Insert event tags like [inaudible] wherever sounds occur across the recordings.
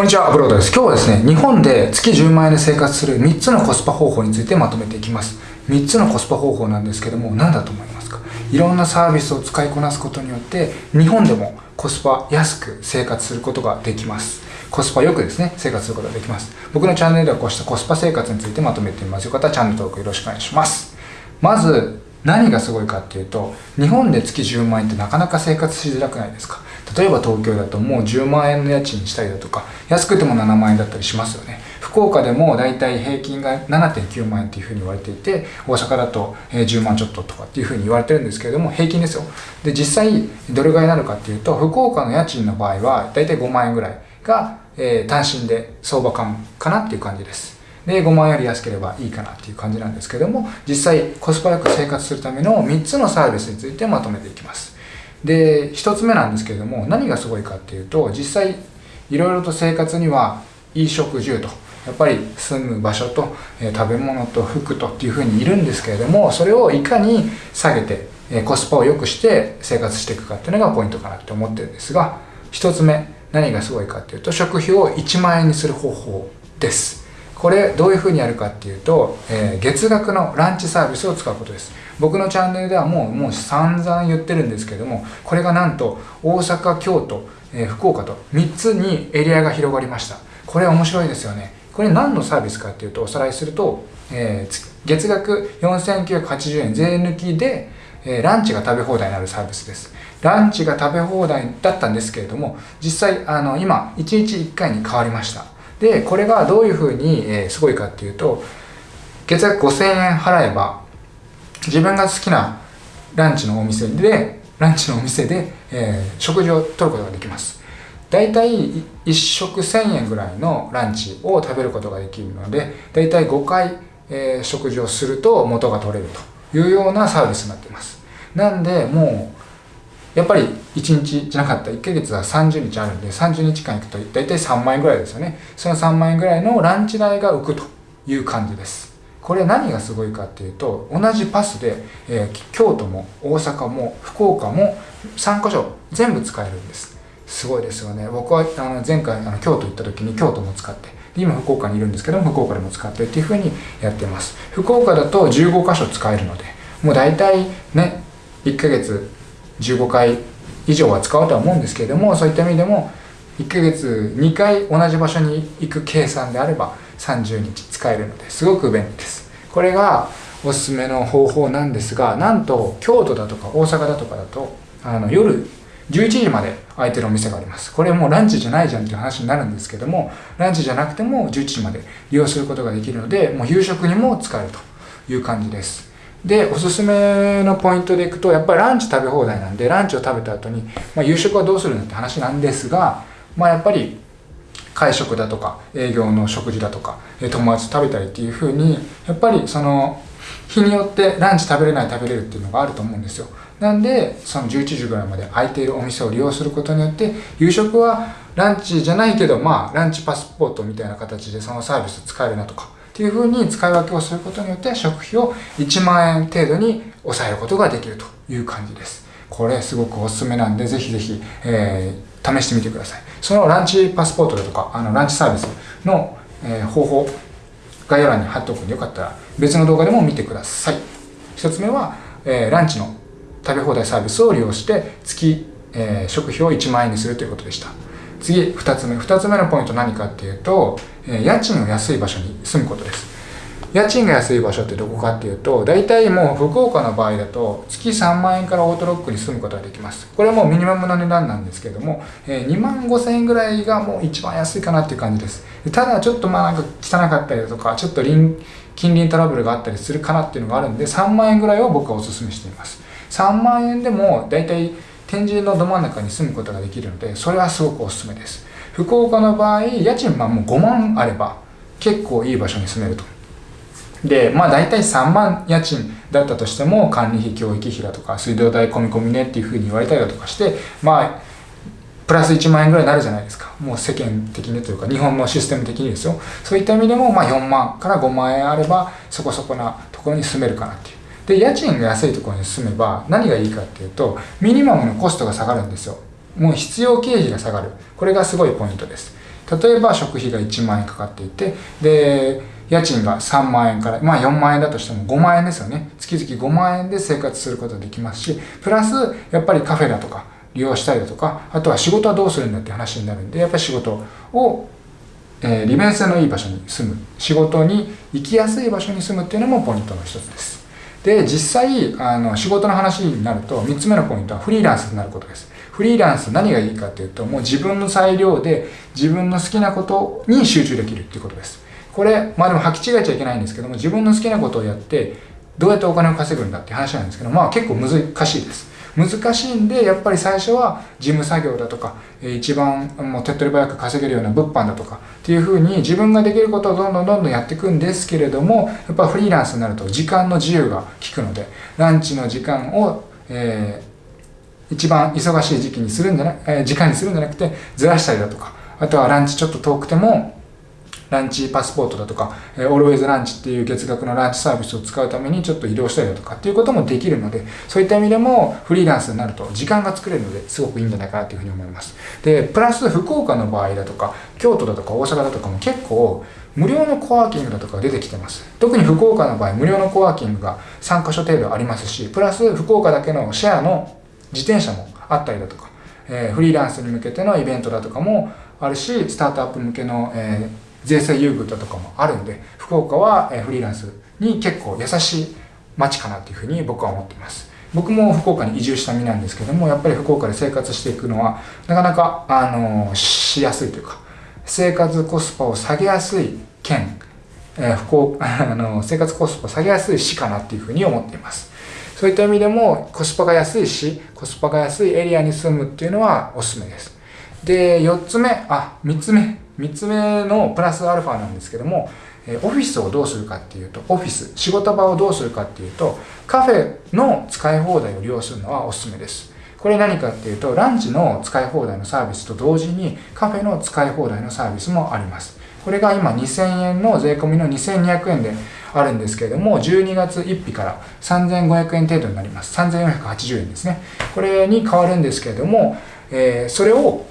こんにちは、ブロードです。今日はですね、日本で月10万円で生活する3つのコスパ方法についてまとめていきます。3つのコスパ方法なんですけども、何だと思いますか？いろんなサービスを使いこなすことによって、日本でもコスパ安く生活することができます。コスパよくですね、生活することができます。僕のチャンネルではこうしたコスパ生活についてまとめてみます。よかったらチャンネル登録よろしくお願いします。まず、何がすごいかっていうと、日本で月10万円ってなかなか生活しづらくないですか？例えば東京だともう10万円の家賃したりだとか、安くても7万円だったりしますよね。福岡でも大体平均が7.9万円っていうふうに言われていて、大阪だと10万ちょっととかっていうふうに言われてるんですけれども、平均ですよ。で、実際どれぐらいになるかっていうと、福岡の家賃の場合は大体5万円ぐらいが、え、単身で相場感かなっていう感じです。で、5万円より安ければいいかなっていう感じなんですけども、実際コスパよく生活するための3つのサービスについてまとめていきます。で、1つ目なんですけれども、何がすごいかっていうと、実際いろいろと生活には衣食住と、やっぱり住む場所と、えー、食べ物と服とっていうふうにいるんですけれども、それをいかに下げて、えー、コスパを良くして生活していくかっていうのがポイントかなって思ってるんですが、1つ目、何がすごいかっていうと、食費を1万円にする方法です。これどういうふうにやるかっていうと、えー、月額のランチサービスを使うことです僕のチャンネルではもうもう散々言ってるんですけどもこれがなんと大阪京都、えー、福岡と3つにエリアが広がりました。これ面白いですよね。これ何のサービスかっていうとおさらいすると、えー、月額4980円税抜きで、えー、ランチが食べ放題になるサービスです。ランチが食べ放題だったんですけれども実際あの今1日1回に変わりました。でこれがどういうふうに、えー、すごいかっていうと月額5000円払えば自分が好きなランチのお店でランチのお店で、えー、食事をとることができます。大体1食1000円ぐらいのランチを食べることができるので大体5回、えー、食事をすると元が取れるというようなサービスになっています。なんでもうやっぱり1日じゃなかった1ヶ月は30日あるんで30日間行くと大体3万円ぐらいですよね。その3万円ぐらいのランチ代が浮くという感じです。これ何がすごいかっていうと同じパスで、えー、京都も大阪も福岡も3箇所全部使えるんです。すごいですよね。僕はあの前回あの京都行った時に京都も使って今福岡にいるんですけども福岡でも使ってっていうふうにやってます。福岡だと15箇所使えるのでもう大体ね1ヶ月15回以上は使うとは思うんですけれどもそういった意味でも1ヶ月2回同じ場所に行く計算であれば30日使えるのですごく便利です。これがおすすめの方法なんですがなんと京都だとか大阪だとかだとあの夜11時まで空いてるお店があります。これもうランチじゃないじゃんっていう話になるんですけどもランチじゃなくても11時まで利用することができるのでもう夕食にも使えるという感じです。で、おすすめのポイントでいくと、やっぱりランチ食べ放題なんで、ランチを食べた後に、まあ、夕食はどうするのって話なんですが、まあ、やっぱり会食だとか、営業の食事だとか、友達と食べたりっていう風に、やっぱりその、日によってランチ食べれない食べれるっていうのがあると思うんですよ。なんで、その11時ぐらいまで空いているお店を利用することによって、夕食はランチじゃないけど、まあ、ランチパスポートみたいな形でそのサービス使えるなとか、っていうふうに使い分けをすることによって食費を1万円程度に抑えることができるという感じです。これすごくおすすめなんで、ぜひぜひ、えー、試してみてください。そのランチパスポートだとか、あのランチサービスの、えー、方法、概要欄に貼っておくんでよかったら別の動画でも見てください。一つ目は、えー、ランチの食べ放題サービスを利用して月、えー、食費を1万円にするということでした。次、2つ目。2つ目のポイント何かっていうと、え家賃の安い場所に住むことです。家賃が安い場所ってどこかっていうと、大体もう福岡の場合だと月3万円からオートロックに住むことができます。これはもうミニマムの値段なんですけども、え2万5千円ぐらいがもう一番安いかなっていう感じです。ただちょっとまあなんか汚かったりだとか、ちょっと近隣トラブルがあったりするかなっていうのがあるんで、3万円ぐらいを僕はお勧めしています。3万円でも大体天神のど真ん中に住むことができるので、それはすごくおすすめです。福岡の場合、家賃はもう5万あれば結構いい場所に住めると。で、まあ大体3万家賃だったとしても管理費、教育費だとか水道代込み込みねっていうふうに言われたりだとかして、まあプラス1万円ぐらいになるじゃないですか。もう世間的にというか、日本のシステム的にですよ。そういった意味でも、まあ4万から5万円あれば、そこそこなところに住めるかなっていう。で、家賃が安いところに住めば何がいいかっていうと、ミニマムのコストが下がるんですよ。もう必要経費が下がる。これがすごいポイントです。例えば食費が1万円かかっていてで家賃が3万円からまあ4万円だとしても5万円ですよね。月々5万円で生活することができますしプラスやっぱりカフェだとか利用したりだとかあとは仕事はどうするんだって話になるんでやっぱり仕事をえー、利便性のいい場所に住む。仕事に行きやすい場所に住むっていうのもポイントの一つです。で実際あの仕事の話になると3つ目のポイントはフリーランスになることです。フリーランス何がいいかっていうともう自分の裁量で自分の好きなことに集中できるっていうことです。これまあでも履き違えちゃいけないんですけども自分の好きなことをやってどうやってお金を稼ぐんだって話なんですけどまあ結構難しいです。難しいんでやっぱり最初は事務作業だとか一番もう手っ取り早く稼げるような物販だとかっていうふうに自分ができることをどんどんどんどんやっていくんですけれどもやっぱフリーランスになると時間の自由が利くのでランチの時間を、えー、一番忙しい時期にするんじゃな、え、時間にするんじゃなくてずらしたりだとかあとはランチちょっと遠くてもランチパスポートだとか、えー、オールウェイズランチっていう月額のランチサービスを使うためにちょっと移動したりだとかっていうこともできるので、そういった意味でもフリーランスになると時間が作れるのですごくいいんじゃないかなというふうに思います。で、プラス福岡の場合だとか、京都だとか大阪だとかも結構無料のコワーキングだとか出てきてます。特に福岡の場合、無料のコワーキングが3カ所程度ありますし、プラス福岡だけのシェアの自転車もあったりだとか、えー、フリーランスに向けてのイベントだとかもあるし、スタートアップ向けの、えー税制優遇だとかもあるんで福岡はフリーランスに結構優しい街かなっていうふうに僕は思っています。僕も福岡に移住した身なんですけどもやっぱり福岡で生活していくのはなかなかあのしやすいというか生活コスパを下げやすい県、えー、福岡 [laughs] あの生活コスパを下げやすい市かなっていうふうに思っています。そういった意味でもコスパが安いしコスパが安いエリアに住むっていうのはおすすめです。で4つ目あ3つ目。3つ目のプラスアルファなんですけどもえオフィスをどうするかっていうとオフィス仕事場をどうするかっていうとカフェの使い放題を利用するのはおすすめです。これ何かっていうとランチの使い放題のサービスと同時にカフェの使い放題のサービスもあります。これが今2000円の税込みの2200円であるんですけれども12月1日から3500円程度になります。3480円ですね。これに変わるんですけれども、えー、それを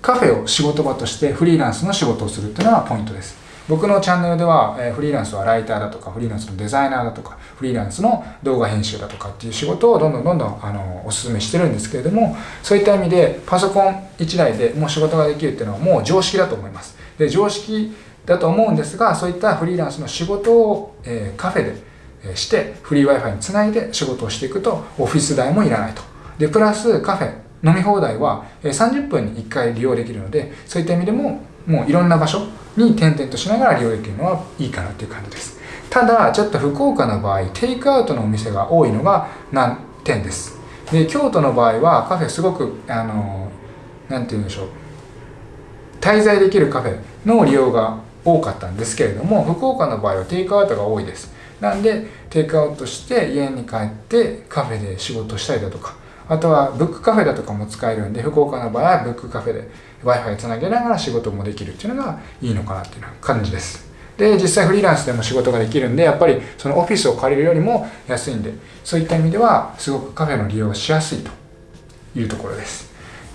カフェを仕事場としてフリーランスの仕事をするっていうのがポイントです。僕のチャンネルでは、えフリーランスはライターだとか、フリーランスのデザイナーだとか、フリーランスの動画編集だとかっていう仕事をどんどんどんどんあのお勧めしてるんですけれども、そういった意味でパソコン1台でもう仕事ができるっていうのはもう常識だと思います。で常識だと思うんですが、そういったフリーランスの仕事を、えカフェでしてフリー Wi-Fi につないで仕事をしていくとオフィス代もいらないと。で、プラスカフェ飲み放題は30分に1回利用できるのでそういった意味でももういろんな場所に転々としながら利用できるのはいいかなっていう感じです。ただちょっと福岡の場合テイクアウトのお店が多いのが難点ですで京都の場合はカフェすごくあの何て言うんでしょう。滞在できるカフェの利用が多かったんですけれども福岡の場合はテイクアウトが多いです。なんでテイクアウトして家に帰ってカフェで仕事したりだとかあとはブックカフェだとかも使えるんで福岡の場合はブックカフェで Wi-Fi つなげながら仕事もできるっていうのがいいのかなっていう感じです。で実際フリーランスでも仕事ができるんでやっぱりそのオフィスを借りるよりも安いんでそういった意味ではすごくカフェの利用しやすいというところです。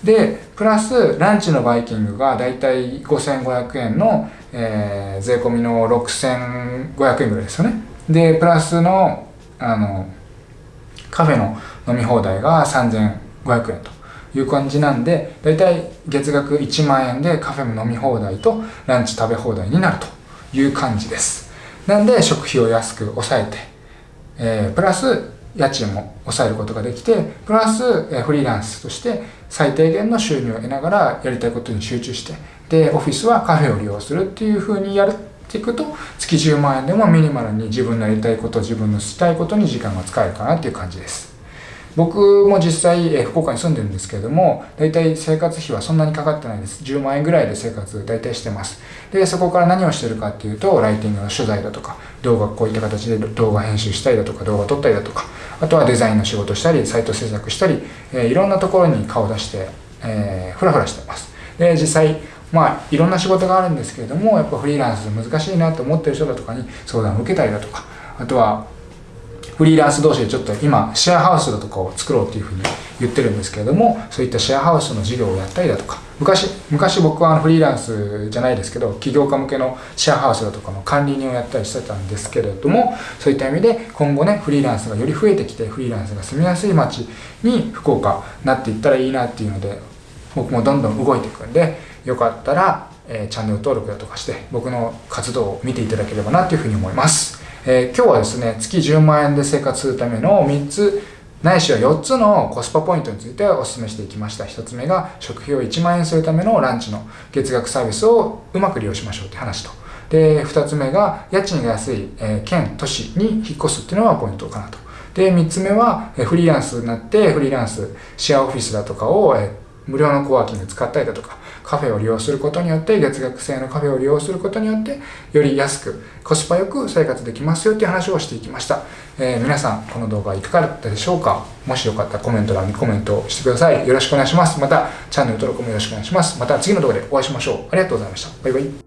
でプラスランチのバイキングがだいたい5500円の、えー、税込みの6500円ぐらいですよね。でプラスのあのカフェの飲み放題が3500円という感じなんで、だいたい月額1万円でカフェも飲み放題とランチ食べ放題になるという感じです。なんで食費を安く抑えて、えー、プラス家賃も抑えることができて、プラス、え、フリーランスとして最低限の収入を得ながらやりたいことに集中して、で、オフィスはカフェを利用するっていう風にやっていくと、月10万円でもミニマルに自分のやりたいこと、自分のしたいことに時間が使えるかなっていう感じです。僕も実際、え福岡に住んでるんですけれども、大体生活費はそんなにかかってないです。10万円ぐらいで生活大体してます。で、そこから何をしてるかっていうと、ライティングの取材だとか、動画こういった形で動画編集したりだとか、動画撮ったりだとか、あとはデザインの仕事したり、サイト制作したり、えいろんなところに顔出して、えー、ふらふらしてます。で、実際、まあ、いろんな仕事があるんですけれども、やっぱフリーランス難しいなと思ってる人だとかに相談を受けたりだとか、あとは、フリーランス同士でちょっと今シェアハウスだとかを作ろうっていうふうに言ってるんですけれどもそういったシェアハウスの事業をやったりだとか昔昔僕はフリーランスじゃないですけど起業家向けのシェアハウスだとかの管理人をやったりしてたんですけれどもそういった意味で今後ねフリーランスがより増えてきてフリーランスが住みやすい街に福岡なっていったらいいなっていうので僕もどんどん動いていくんでよかったら、えー、チャンネル登録だとかして僕の活動を見ていただければなというふうに思います。えー、今日はですね月10万円で生活するための3つないしは4つのコスパポイントについてお勧めしていきました。1つ目が食費を1万円するためのランチの月額サービスをうまく利用しましょうって話と。で2つ目が家賃が安い、えー、県都市に引っ越すっていうのがポイントかなと。で3つ目はフリーランスになってフリーランスシェアオフィスだとかを、えー無料のコワーキング使ったりだとか、カフェを利用することによって、月額制のカフェを利用することによって、より安く、コスパよく生活できますよっていう話をしていきました。えー、皆さん、この動画いかがだったでしょうか？もしよかったらコメント欄にコメントしてください。よろしくお願いします。また、チャンネル登録もよろしくお願いします。また次の動画でお会いしましょう。ありがとうございました。バイバイ。